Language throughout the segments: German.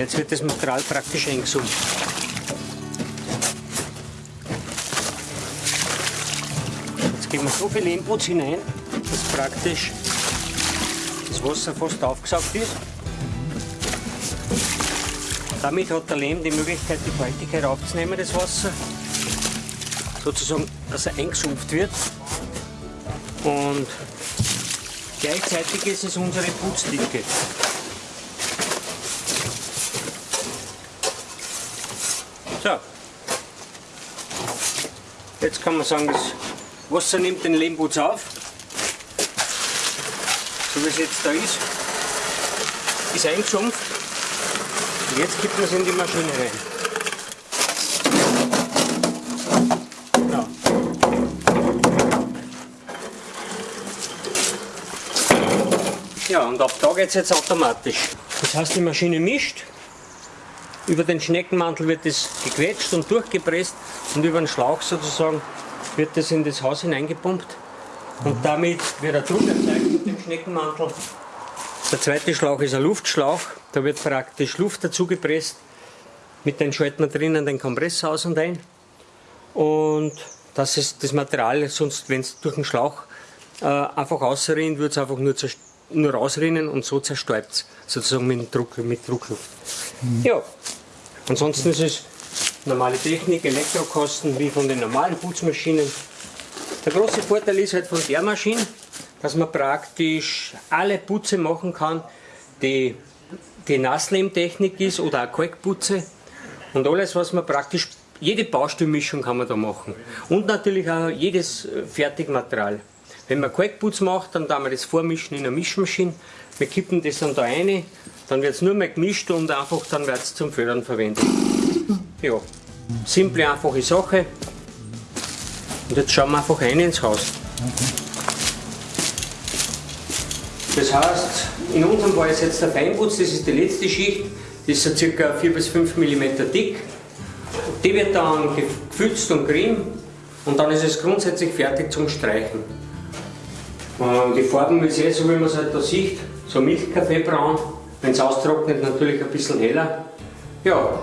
Jetzt wird das Material praktisch eingesummt. Jetzt geben wir so viel Lehmputz hinein, dass praktisch das Wasser fast aufgesaugt ist. Damit hat der Lehm die Möglichkeit, die Feuchtigkeit aufzunehmen, das Wasser. Sozusagen, dass er eingesumpft wird. Und gleichzeitig ist es unsere Putzdicke. So. Jetzt kann man sagen, das Wasser nimmt den Lehmputz auf. So wie es jetzt da ist. Ist eingesumpft. Und jetzt gibt man es in die Maschine rein. Ja. Ja, und ab da geht es jetzt automatisch. Das heißt, die Maschine mischt über den Schneckenmantel wird es gequetscht und durchgepresst und über den Schlauch sozusagen wird das in das Haus hineingepumpt. Und damit wird der Druck erzeugt mit dem Schneckenmantel. Der zweite Schlauch ist ein Luftschlauch, da wird praktisch Luft dazu gepresst. Mit dem schalten wir drinnen den Kompressor aus und ein. Und das ist das Material, sonst wenn es durch den Schlauch äh, einfach ausrinnt, wird es einfach nur, nur rausrinnen und so zerstäubt es sozusagen mit, Druck, mit Druckluft. Mhm. Ja, ansonsten ist es normale Technik, Elektrokosten wie von den normalen Putzmaschinen. Der große Vorteil ist halt von der Maschine, dass man praktisch alle Putze machen kann, die, die Nasslehmtechnik ist oder auch Kalkputze und alles, was man praktisch, jede Bausteinmischung kann man da machen und natürlich auch jedes Fertigmaterial. Wenn man Kalkputz macht, dann kann man das vormischen in einer Mischmaschine wir kippen das dann da rein, dann wird es nur mehr gemischt und einfach dann wird es zum Fördern verwendet. Ja, simple, einfache Sache. Und jetzt schauen wir einfach rein ins Haus. Das heißt, in unserem Fall ist jetzt der Feinputz, das ist die letzte Schicht, die ist so ca. 4 bis 5 mm dick. Die wird dann gefülzt und gerieben und dann ist es grundsätzlich fertig zum Streichen. Und die Farben ist eh so, wie man es halt da sieht so Milchkaffeebraun. Wenn es austrocknet, natürlich ein bisschen heller. Ja,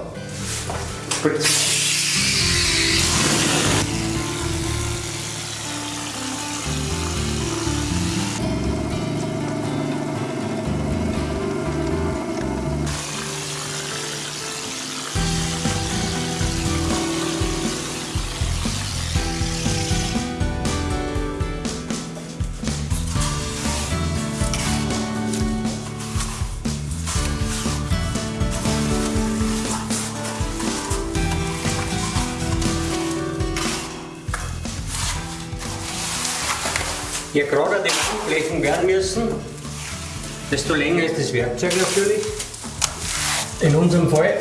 die Wandflächen werden müssen, desto länger ist das Werkzeug natürlich. In unserem Fall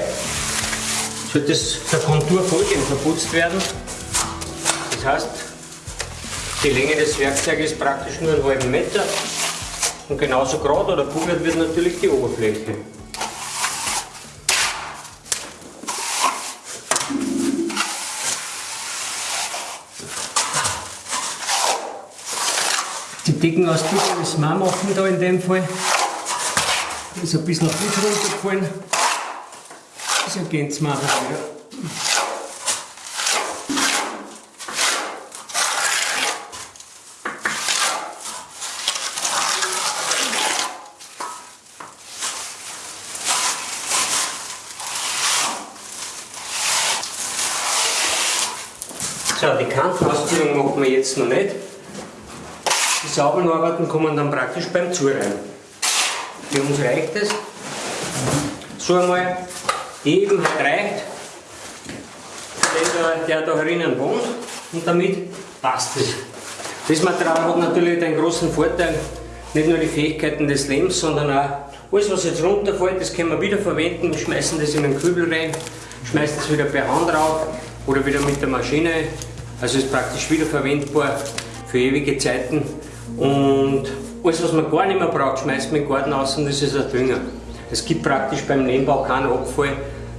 sollte das der Kontur folgend verputzt werden. Das heißt, die Länge des Werkzeugs ist praktisch nur einen halben Meter und genauso gerade oder pugert wird natürlich die Oberfläche. Die Decken aus Decken müssen wir machen da in dem Fall. Da ist ein bisschen Putz runtergefallen. So gehen es machen wieder. So, die Kantenausführung machen wir jetzt noch nicht. Die sauberen Arbeiten kommen dann praktisch beim Zureiben. Für uns reicht es. So einmal eben reicht, der, der da drinnen wohnt und damit passt es. Das Material hat natürlich den großen Vorteil, nicht nur die Fähigkeiten des Lebens, sondern auch alles was jetzt runterfällt, das können wir wieder verwenden. Wir schmeißen das in den Kübel rein, schmeißen das wieder per Hand drauf oder wieder mit der Maschine. Also ist praktisch wieder verwendbar für ewige Zeiten. Und alles, was man gar nicht mehr braucht, schmeißt man in den Garten aus und das ist ein Dünger. Es gibt praktisch beim Nebenbau keinen Abfall,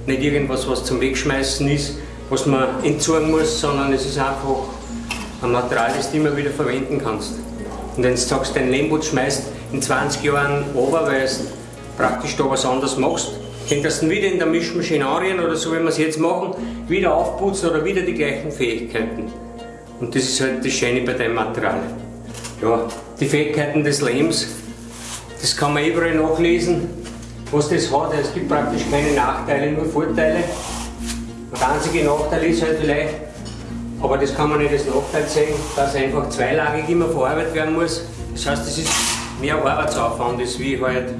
nicht irgendwas, was zum Wegschmeißen ist, was man entsorgen muss, sondern es ist einfach ein Material, das du immer wieder verwenden kannst. Und wenn du sagst, dein Lehmputz schmeißt in 20 Jahren runter, weil du praktisch da was anderes machst, könntest du wieder in der Mischmaschine anrühren oder so, wie wir es jetzt machen, wieder aufputzen oder wieder die gleichen Fähigkeiten. Und das ist halt das Schöne bei dem Material. Ja, die Fähigkeiten des Lehms, das kann man überall nachlesen, was das hat. Es gibt praktisch keine Nachteile, nur Vorteile. Der einzige Nachteil ist halt vielleicht, aber das kann man nicht als Nachteil sehen, dass einfach zweilagig immer verarbeitet werden muss. Das heißt, es ist mehr Arbeitsaufwand, ist wie halt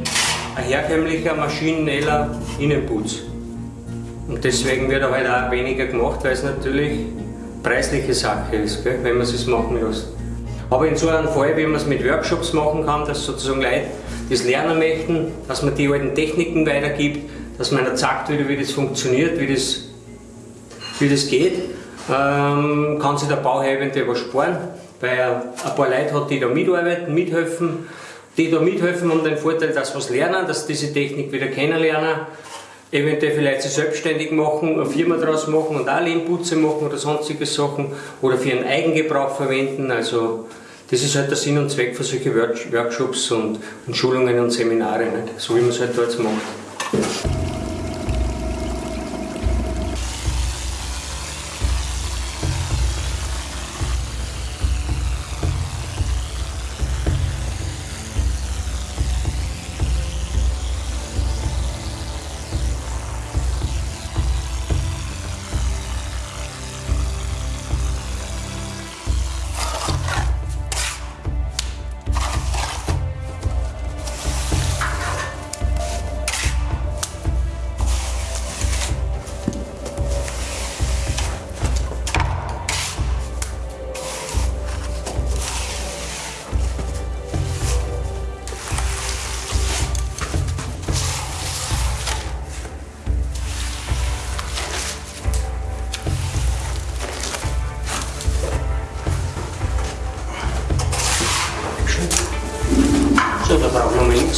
ein herkömmlicher maschineller Innenputz. Und deswegen wird er halt auch weniger gemacht, weil es natürlich preisliche Sache ist, gell, wenn man es machen lässt. Aber in so einem Fall, wie man es mit Workshops machen kann, dass sozusagen Leute das lernen möchten, dass man die alten Techniken weitergibt, dass man ihnen zeigt, wie das funktioniert, wie das, wie das geht, ähm, kann sich der Bauherr eventuell was sparen, weil er ein paar Leute hat, die da mitarbeiten, mithelfen. Die da mithelfen haben den Vorteil, dass sie was lernen, dass sie diese Technik wieder kennenlernen eventuell vielleicht sich selbstständig machen, eine Firma daraus machen und auch Lehmputze machen oder sonstige Sachen oder für ihren Eigengebrauch verwenden. Also das ist halt der Sinn und Zweck für solche Workshops und, und Schulungen und Seminare, nicht? so wie man es halt dort macht.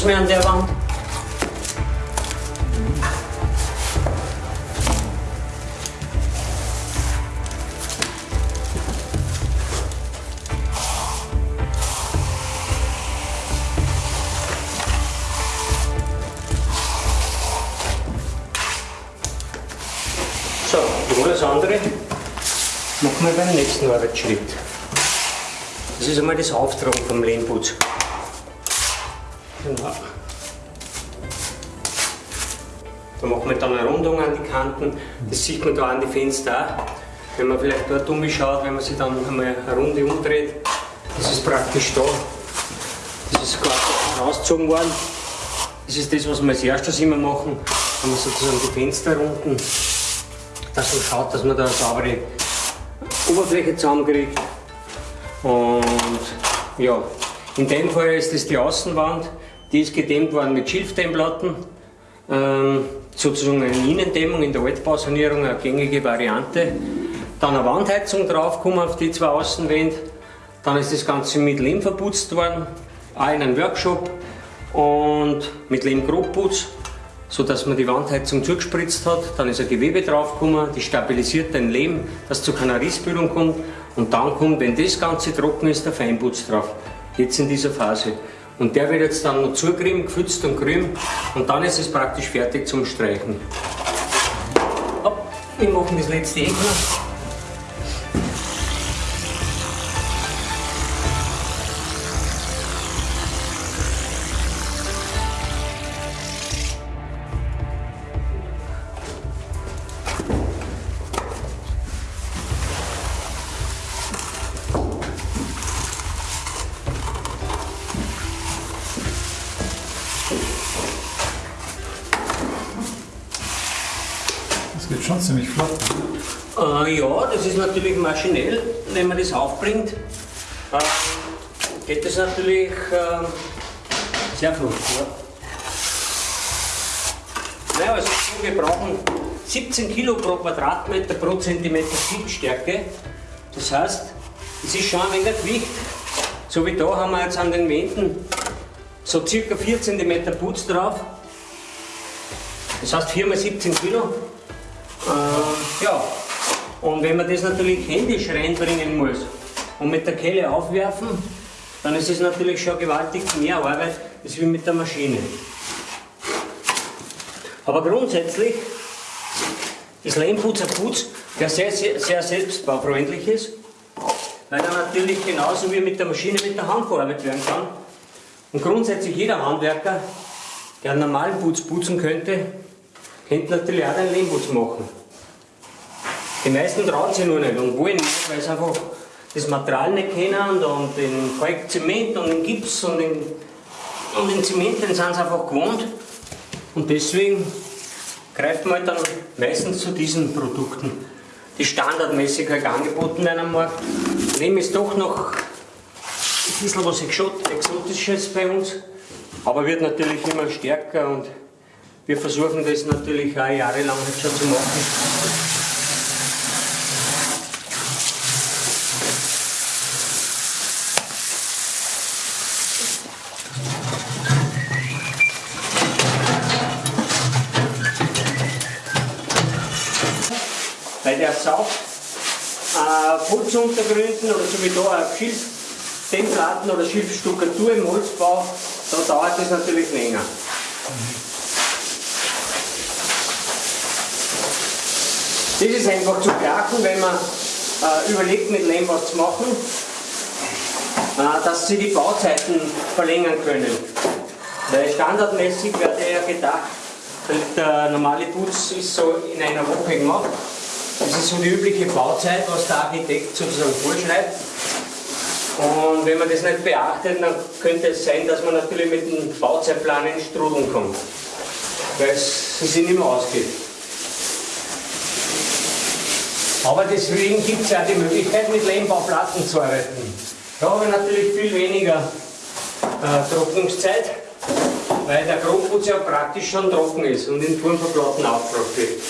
Nichts mehr an der Wand. So, und das andere machen wir beim nächsten Arbeitsschritt. Das ist einmal das Auftragen vom Lehmputz. Genau. Da machen wir dann eine Rundung an die Kanten. Das sieht man da an die Fenster auch. Wenn man vielleicht dort umschaut, wenn man sich dann einmal eine Runde umdreht, das ist praktisch da. Das ist quasi rausgezogen worden. Das ist das, was wir als erstes immer machen, wenn man sozusagen die Fenster runden, dass man schaut, dass man da eine saubere Oberfläche zusammenkriegt. Und ja, in dem Fall ist das die Außenwand. Die ist gedämmt worden mit Schilfdämmplatten, ähm, sozusagen eine Innendämmung in der Altbausanierung, eine gängige Variante. Dann eine Wandheizung draufgekommen auf die zwei Außenwände. Dann ist das Ganze mit Lehm verputzt worden, auch in einem Workshop und mit Lehmgrobputz, sodass man die Wandheizung zugespritzt hat. Dann ist ein Gewebe draufgekommen, die stabilisiert den Lehm, dass zu keiner Rissbildung kommt. Und dann kommt, wenn das Ganze trocken ist, der Feinputz drauf. Jetzt in dieser Phase. Und der wird jetzt dann noch zugerieben, gefülzt und grün und dann ist es praktisch fertig zum Streichen. wir machen das letzte Eck noch. Schon ziemlich flott. Äh, ja, das ist natürlich maschinell, wenn man das aufbringt. Äh, geht das natürlich äh, sehr flott. Ja. Naja, also wir brauchen 17 Kilo pro Quadratmeter pro Zentimeter Sichtstärke. Das heißt, es ist schon ein wenig Gewicht. So wie da haben wir jetzt an den Wänden so circa 4 cm Putz drauf. Das heißt 4 x 17 Kilo. Äh, ja, und wenn man das natürlich händisch reinbringen muss und mit der Kelle aufwerfen, dann ist es natürlich schon gewaltig mehr Arbeit, als wie mit der Maschine. Aber grundsätzlich ist Lehmputz ein Putz, der sehr, sehr, sehr selbstbaufreundlich ist, weil er natürlich genauso wie mit der Maschine mit der Hand verarbeitet werden kann. Und grundsätzlich jeder Handwerker, der einen normalen Putz putzen könnte, könnte natürlich auch einen Lehmputz machen. Die meisten trauen sich nur nicht und wollen nicht, weil sie einfach das Material nicht kennen und den Kalkzement und den Gips und den, und den Zement, den sind sie einfach gewohnt. Und deswegen greift man halt dann meistens zu diesen Produkten, die standardmäßig halt angeboten werden am Markt. Lehm ist doch noch ein bisschen was Exotisches bei uns, aber wird natürlich immer stärker und wir versuchen das natürlich auch jahrelang schon zu machen. Weil der saugt äh, Putzuntergründen oder so wie da auf Schilfdämmplatten oder Schilfstuckatur im Holzbau, da dauert das natürlich länger. Das ist einfach zu beachten, wenn man äh, überlegt, mit Lehm was zu machen, äh, dass sie die Bauzeiten verlängern können. Weil standardmäßig wird ja gedacht, der normale Putz ist so in einer Woche gemacht. Das ist so die übliche Bauzeit, was der Architekt sozusagen vorschreibt. Und wenn man das nicht beachtet, dann könnte es sein, dass man natürlich mit dem Bauzeitplan in Strudeln kommt. Weil es sich nicht mehr ausgeht. Aber deswegen gibt es ja die Möglichkeit, mit Lehmbauplatten zu arbeiten. Da habe ich natürlich viel weniger äh, Trocknungszeit, weil der Grobputz ja praktisch schon trocken ist und in Form von Platten aufgebracht wird.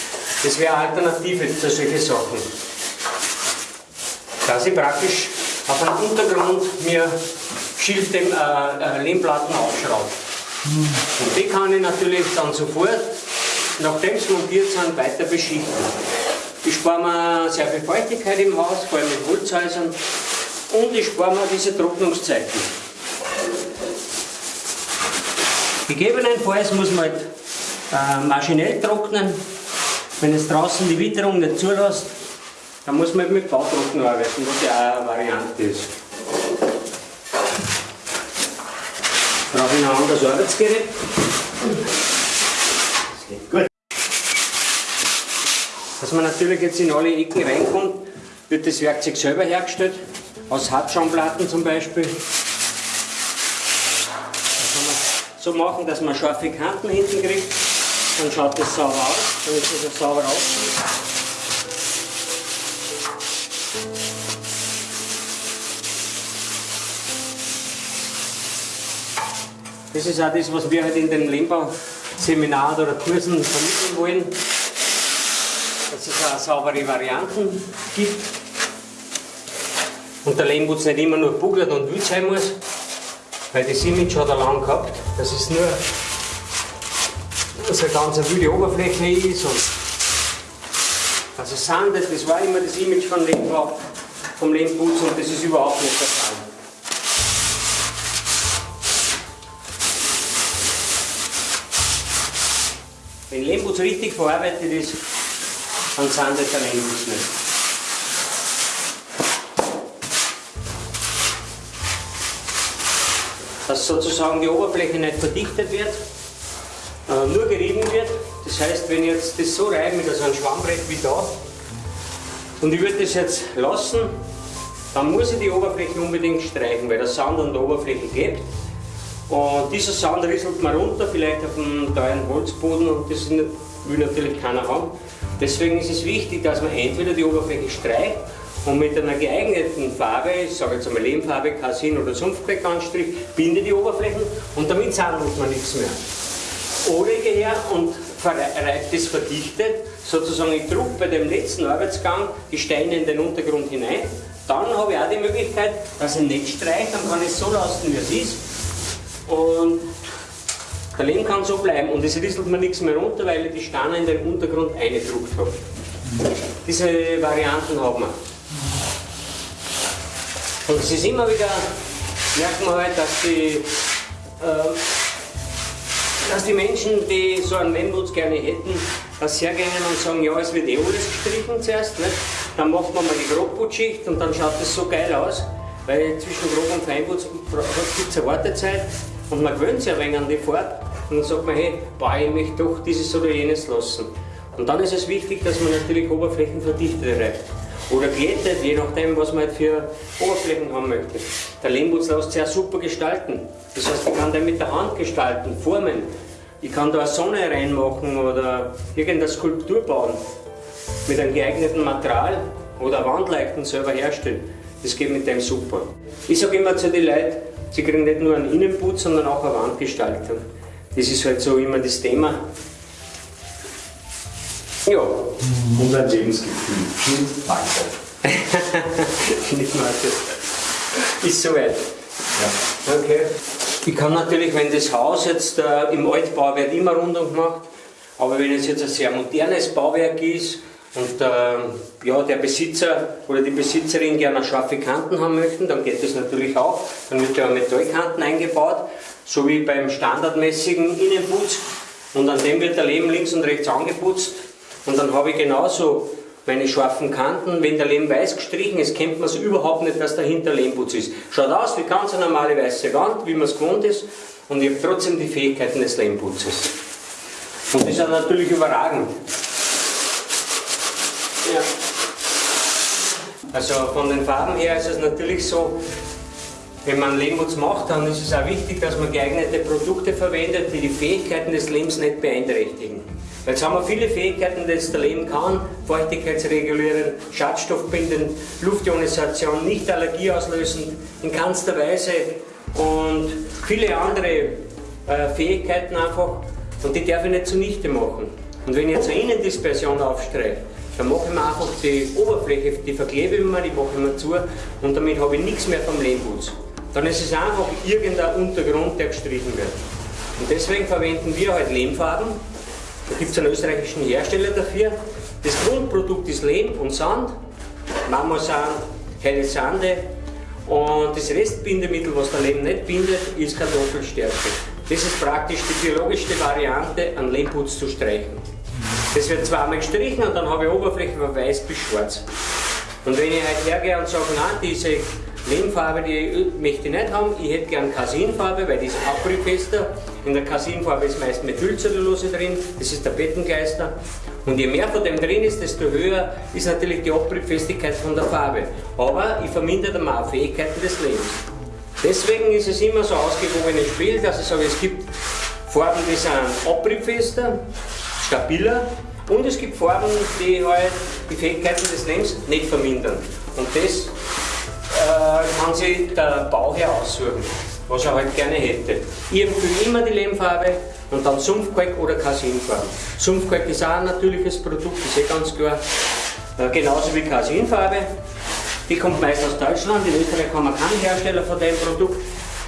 Das wäre eine Alternative zu solchen Sachen. Dass ich praktisch auf einem Untergrund mir Schilf dem, äh, äh, Lehmplatten aufschraube. Und die kann ich natürlich dann sofort, nachdem sie montiert sind, weiter beschichten. Ich spare mir sehr viel Feuchtigkeit im Haus, vor allem mit Holzhäusern. Und ich spare mir diese Trocknungszeiten. Gegebenenfalls muss man halt, äh, maschinell trocknen, wenn es draußen die Witterung nicht zulässt, dann muss man mit Bautrocknen arbeiten, was ja auch eine Variante ist. Brauche ich ein anderes Arbeitsgerät. Das geht gut. Dass man natürlich jetzt in alle Ecken reinkommt, wird das Werkzeug selber hergestellt, aus Hartschaumplatten zum Beispiel. Das kann man so machen, dass man scharfe Kanten hinten kriegt. Dann schaut das sauber aus, dann ist es sauber aussieht. Das ist auch das, was wir halt in den Lehmbauseminaren oder Kursen vermitteln wollen, dass es auch saubere Varianten gibt. Und der Lehmputz nicht immer nur buglert und wütend sein muss, weil das Image hat er lang gehabt, das ist nur dass eine ganz wilde Oberfläche ist und also sandet, das war immer das Image von Lehmbau, vom Lehmputz und das ist überhaupt nicht der Fall. Wenn Lehmputz richtig verarbeitet ist, dann sandet der Lehmputz nicht. Dass sozusagen die Oberfläche nicht verdichtet wird, äh, nur gerieben wird. Das heißt, wenn ich jetzt das so reibe mit so einem Schwammbrett wie da und ich würde das jetzt lassen, dann muss ich die Oberfläche unbedingt streichen, weil der Sand an der Oberfläche klebt. Und dieser Sand rieselt mal runter, vielleicht auf einem teuren Holzboden und das will natürlich keiner haben. Deswegen ist es wichtig, dass man entweder die Oberfläche streicht und mit einer geeigneten Farbe, ich sage jetzt einmal Lehmfarbe, Kasin oder Sumpfbeckanstrich, bindet die Oberflächen und damit sandelt man nichts mehr. Oder ich gehe her und reibe das verdichtet, sozusagen ich drücke bei dem letzten Arbeitsgang die Steine in den Untergrund hinein. Dann habe ich auch die Möglichkeit, dass ich nicht streiche, dann kann ich es so lassen, wie es ist. Und der Lehm kann so bleiben und es rieselt mir nichts mehr runter, weil ich die Steine in den Untergrund eingedruckt habe. Diese Varianten haben wir. Und es ist immer wieder, merkt man halt, dass die äh, dass die Menschen, die so einen Lehmputz gerne hätten, das gerne und sagen, ja, es wird eh alles gestrichen zuerst. Nicht? Dann macht man mal die Grobputzschicht und dann schaut das so geil aus, weil zwischen Grob- und Feinputz gibt es eine Wartezeit und man gewöhnt sich ein wenig an die Farbe und dann sagt man, hey, boah, ich möchte doch dieses oder jenes lassen. Und dann ist es wichtig, dass man natürlich Oberflächenverdichter reibt oder glättet, je nachdem, was man halt für Oberflächen haben möchte. Der Lehmputz lässt sich auch super gestalten. Das heißt, ich kann den mit der Hand gestalten, formen. Ich kann da eine Sonne reinmachen oder irgendeine Skulptur bauen mit einem geeigneten Material oder Wandleuchten selber herstellen. Das geht mit dem super. Ich sage immer zu den Leuten, sie kriegen nicht nur einen Innenputz, sondern auch eine Wandgestaltung. Das ist halt so immer das Thema. Ja. Und ein Lebensgefühl. Danke. Nicht mal das. Ist soweit. Ja. Okay. Ich kann natürlich, wenn das Haus jetzt äh, im Altbauwerk immer rundum gemacht, aber wenn es jetzt ein sehr modernes Bauwerk ist und äh, ja, der Besitzer oder die Besitzerin gerne scharfe Kanten haben möchten, dann geht das natürlich auch. Dann wird ja Metallkanten eingebaut, so wie beim standardmäßigen Innenputz. Und an dem wird der Leben links und rechts angeputzt. Und dann habe ich genauso meine scharfen Kanten, wenn der Lehm weiß gestrichen ist, kennt man es überhaupt nicht, dass dahinter Lehmputz ist. Schaut aus wie ganz eine normale weiße Wand, wie man es gewohnt ist, und ich habe trotzdem die Fähigkeiten des Lehmputzes. Und ist dann natürlich überragend. Ja. Also von den Farben her ist es natürlich so, wenn man Lehmputz macht, dann ist es auch wichtig, dass man geeignete Produkte verwendet, die die Fähigkeiten des Lehms nicht beeinträchtigen. Jetzt haben wir viele Fähigkeiten, die der Lehm kann. Feuchtigkeitsregulieren, Schadstoffbinden, Luftionisation, nicht allergieauslösend in keinster Weise und viele andere äh, Fähigkeiten einfach. Und die darf ich nicht zunichte machen. Und wenn ich jetzt eine Innendispersion aufstreiche, dann mache ich mir einfach die Oberfläche, die verklebe ich mir, die mache ich mir zu und damit habe ich nichts mehr vom Lehmputz. Dann ist es einfach irgendein Untergrund, der gestrichen wird. Und deswegen verwenden wir halt Lehmfarben da gibt es einen österreichischen Hersteller dafür. Das Grundprodukt ist Lehm und Sand, Marmorsand, helle Sande und das Restbindemittel, was der Lehm nicht bindet, ist Kartoffelstärke. Das ist praktisch die biologischste Variante, einen Lehmputz zu streichen. Das wird zweimal gestrichen und dann habe ich Oberfläche von weiß bis schwarz. Und wenn ich halt hergehe und sage, nein, diese Lehmfarbe, die möchte ich nicht haben. Ich hätte gern Kasinfarbe, weil die ist abrissfester. In der Kasinfarbe ist meist Methylcellulose drin, das ist der Bettengeister. Und je mehr von dem drin ist, desto höher ist natürlich die Abriebfestigkeit von der Farbe. Aber ich vermindere dann auch Fähigkeiten des Lebens. Deswegen ist es immer so ausgewogenes Spiel, dass ich sage, es gibt Farben, die sind abriebfester, stabiler und es gibt Farben, die halt die Fähigkeiten des Lebens nicht vermindern. Und das kann sich der Bauherr aussuchen, was er halt gerne hätte. Ich empfehle immer die Lehmfarbe und dann Sumpfkalk oder Kasinfarbe. Sumpfkalk ist auch ein natürliches Produkt, ist eh ganz klar. Äh, genauso wie Kasinfarbe. Die kommt meist aus Deutschland, in Österreich haben wir keinen Hersteller von dem Produkt.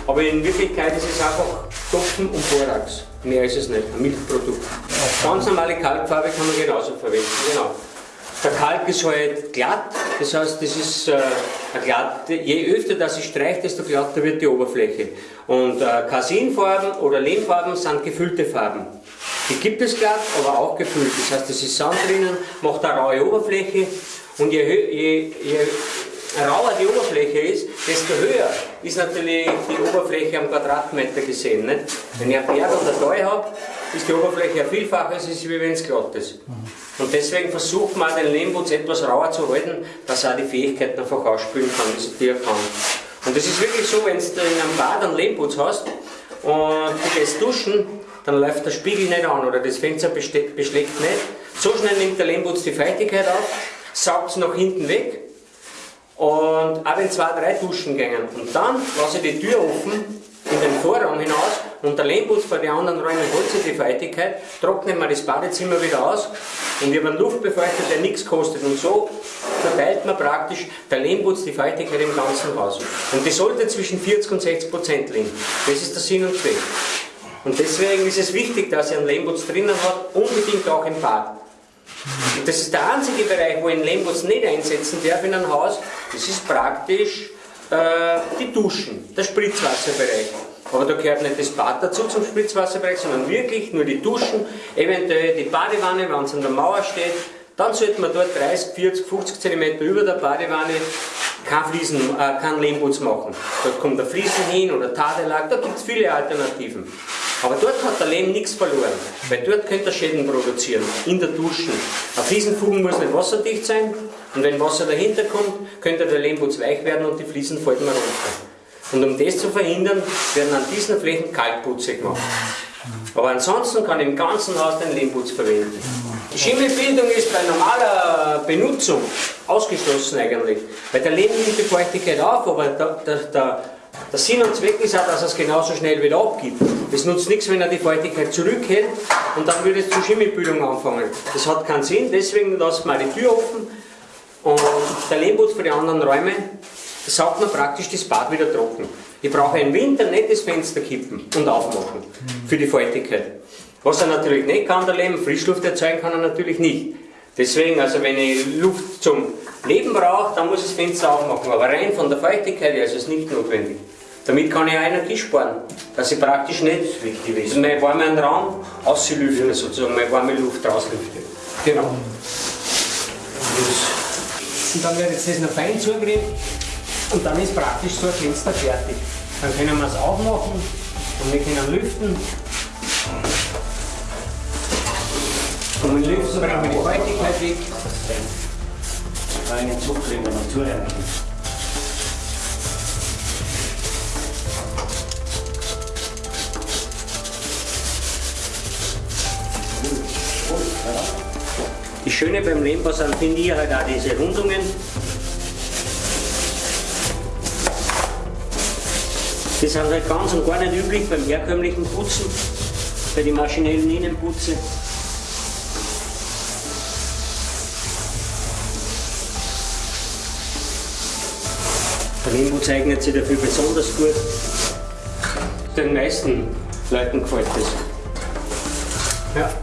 Aber in Wirklichkeit ist es einfach Topfen und Borax. Mehr ist es nicht, ein Milchprodukt. Ganz normale Kalkfarbe kann man genauso verwenden. Genau. Der Kalk ist halt glatt, das heißt, das ist äh, glatt, je öfter das ich streiche, desto glatter wird die Oberfläche. Und äh, Kasinfarben oder Lehmfarben sind gefüllte Farben. Die gibt es glatt, aber auch gefüllt. Das heißt, es ist Sand drinnen, macht eine raue Oberfläche und je, je, je rauer die Oberfläche ist, desto höher ist natürlich die Oberfläche am Quadratmeter gesehen. Nicht? Wenn ich einen Berg oder Tal habe, ist die Oberfläche ein Vielfaches, ist, wenn es glatt ist. Und deswegen versucht man den Lehmputz etwas rauer zu halten, dass er auch die Fähigkeiten einfach ausspülen kann, die er kann. Und das ist wirklich so, wenn du in einem Bad einen Lehmputz hast und du gehst duschen, dann läuft der Spiegel nicht an oder das Fenster beschlägt nicht. So schnell nimmt der Lehmputz die Feuchtigkeit auf, saugt es nach hinten weg und auch wenn zwei, drei Duschen gehen. Und dann lasse ich die Tür offen in den Vorraum hinaus und der Lehmputz bei den anderen Räumen holt sich die Feuchtigkeit, trocknet man das Badezimmer wieder aus und wir haben Luftbefeuchter, der nichts kostet. Und so verteilt man praktisch der Lehmputz die Feuchtigkeit im ganzen Haus. Und die sollte zwischen 40 und 60 Prozent liegen. Das ist der Sinn und Zweck. Und deswegen ist es wichtig, dass ihr einen Lehmputz drinnen hat, unbedingt auch im Bad. Und das ist der einzige Bereich, wo ich einen Lehmputz nicht einsetzen darf in einem Haus. Das ist praktisch äh, die Duschen, der Spritzwasserbereich. Aber da gehört nicht das Bad dazu zum Spritzwasserbereich, sondern wirklich nur die Duschen, eventuell die Badewanne, wenn es an der Mauer steht. Dann sollte man dort 30, 40, 50 cm über der Badewanne kein, Fliesen, äh, kein Lehmputz machen. Dort kommt der Fliesen hin oder Tadelag, da gibt es viele Alternativen. Aber dort hat der Lehm nichts verloren, weil dort könnte er Schäden produzieren, in der Dusche. Ein Fliesenfugen muss nicht wasserdicht sein und wenn Wasser dahinter kommt, könnte der Lehmputz weich werden und die Fliesen fallen runter. Und um das zu verhindern, werden an diesen Flächen Kalkputze gemacht. Aber ansonsten kann im ganzen Haus den Lehmputz verwenden. Die Schimmelbildung ist bei normaler Benutzung ausgeschlossen eigentlich, weil der Lehm nimmt die Feuchtigkeit auf, aber der, der, der, der Sinn und Zweck ist auch, dass er es genauso schnell wieder abgibt. Es nutzt nichts, wenn er die Feuchtigkeit zurückhält und dann würde es zur Schimmelbildung anfangen. Das hat keinen Sinn, deswegen lassen wir die Tür offen und der Lehmputz für die anderen Räume saugt man praktisch das Bad wieder trocken. Ich brauche im Winter nicht das Fenster kippen und aufmachen für die Feuchtigkeit. Was er natürlich nicht kann, der Leben, Frischluft erzeugen kann er natürlich nicht. Deswegen, also wenn ich Luft zum Leben brauche, dann muss ich das Fenster aufmachen. Aber rein von der Feuchtigkeit her ist es nicht notwendig. Damit kann ich auch Energie sparen, dass ich praktisch nicht wichtig ist. Und mein warmen Raum auslüfte, sozusagen, meine warme Luft rauslüfte. Genau. Und dann wird jetzt das noch fein zugerieben und dann ist praktisch so ein Fenster fertig. Dann können wir es aufmachen und wir können lüften. Und mit Lüften bringen wir die Feuchtigkeit weg. Einen Zug kriegen wir noch zu Das Schöne beim Lehmbau sind, finde ich, halt auch diese Rundungen. Die sind halt ganz und gar nicht üblich beim herkömmlichen Putzen, bei den maschinellen Innenputzen. Der Lehmputz eignet sich dafür besonders gut. Den meisten Leuten gefällt das. Ja.